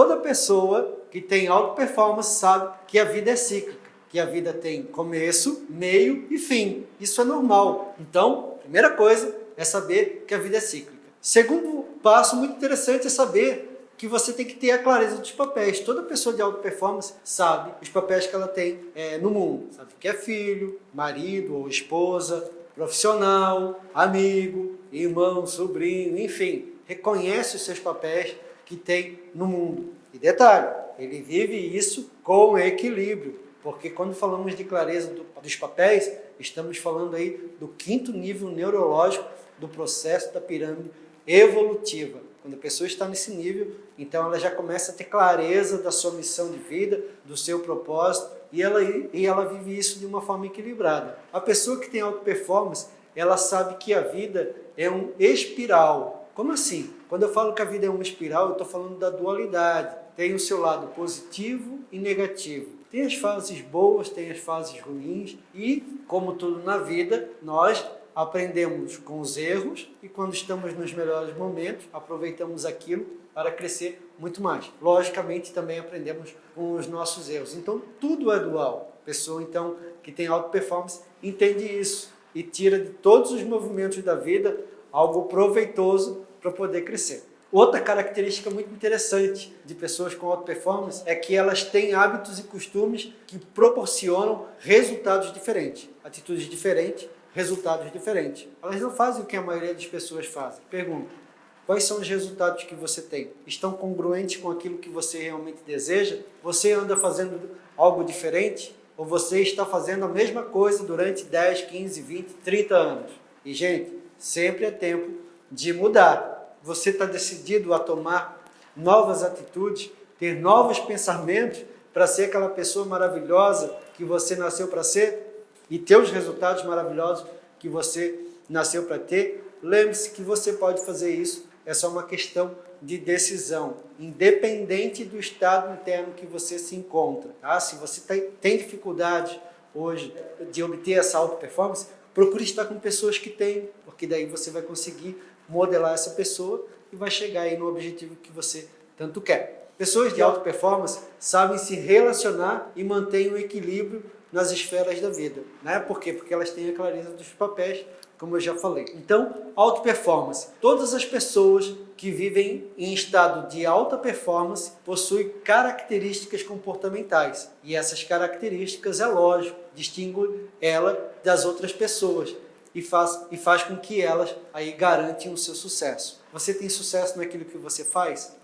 toda pessoa que tem alta performance sabe que a vida é cíclica, que a vida tem começo, meio e fim. Isso é normal. Então, primeira coisa é saber que a vida é cíclica. Segundo passo muito interessante é saber que você tem que ter a clareza dos papéis. Toda pessoa de alta performance sabe os papéis que ela tem é, no mundo. Sabe que é filho, marido ou esposa, profissional, amigo, irmão, sobrinho, enfim. Reconhece os seus papéis que tem no mundo. E detalhe, ele vive isso com equilíbrio, porque quando falamos de clareza do, dos papéis, estamos falando aí do quinto nível neurológico do processo da pirâmide evolutiva. Quando a pessoa está nesse nível, então ela já começa a ter clareza da sua missão de vida, do seu propósito, e ela, e ela vive isso de uma forma equilibrada. A pessoa que tem alta performance, ela sabe que a vida é um espiral. Como assim? Quando eu falo que a vida é uma espiral, eu estou falando da dualidade. Tem o seu lado positivo e negativo. Tem as fases boas, tem as fases ruins e, como tudo na vida, nós aprendemos com os erros e quando estamos nos melhores momentos, aproveitamos aquilo para crescer muito mais. Logicamente, também aprendemos com os nossos erros. Então, tudo é dual. A pessoa, então, que tem alta performance, entende isso e tira de todos os movimentos da vida algo proveitoso para poder crescer. Outra característica muito interessante de pessoas com alta performance é que elas têm hábitos e costumes que proporcionam resultados diferentes, atitudes diferentes, resultados diferentes. Elas não fazem o que a maioria das pessoas fazem. Pergunta, quais são os resultados que você tem? Estão congruentes com aquilo que você realmente deseja? Você anda fazendo algo diferente? Ou você está fazendo a mesma coisa durante 10, 15, 20, 30 anos? E, gente, sempre é tempo de mudar você está decidido a tomar novas atitudes, ter novos pensamentos para ser aquela pessoa maravilhosa que você nasceu para ser e ter os resultados maravilhosos que você nasceu para ter, lembre-se que você pode fazer isso, é só uma questão de decisão, independente do estado interno que você se encontra. Tá? Se você tem dificuldade hoje de obter essa alta performance, procure estar com pessoas que têm, porque daí você vai conseguir modelar essa pessoa e vai chegar aí no objetivo que você tanto quer. Pessoas de alta performance sabem se relacionar e mantêm o equilíbrio nas esferas da vida. Né? Por quê? Porque elas têm a clareza dos papéis, como eu já falei. Então, alta performance. Todas as pessoas que vivem em estado de alta performance possuem características comportamentais. E essas características, é lógico, distinguem ela das outras pessoas e faz, e faz com que elas aí garantem o seu sucesso. Você tem sucesso naquilo que você faz?